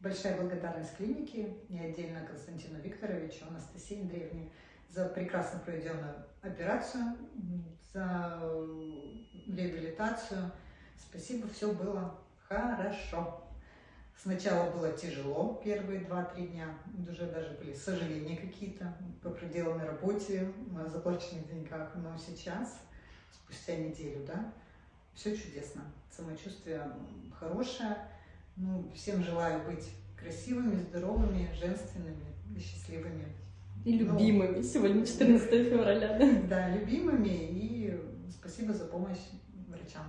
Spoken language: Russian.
Большая благодарность клинике и отдельно Константину Викторовичу, Анастасии Андреевне за прекрасно проведенную операцию, за реабилитацию. Спасибо, все было хорошо. Сначала было тяжело первые два-три дня, уже даже были сожаления какие-то по проделанной работе, о заплаченных деньгах, но сейчас, спустя неделю, да, все чудесно, самочувствие хорошее. Ну, всем желаю быть красивыми, здоровыми, женственными и счастливыми. И любимыми. Ну, Сегодня 14 февраля, да? Да, любимыми и спасибо за помощь врачам.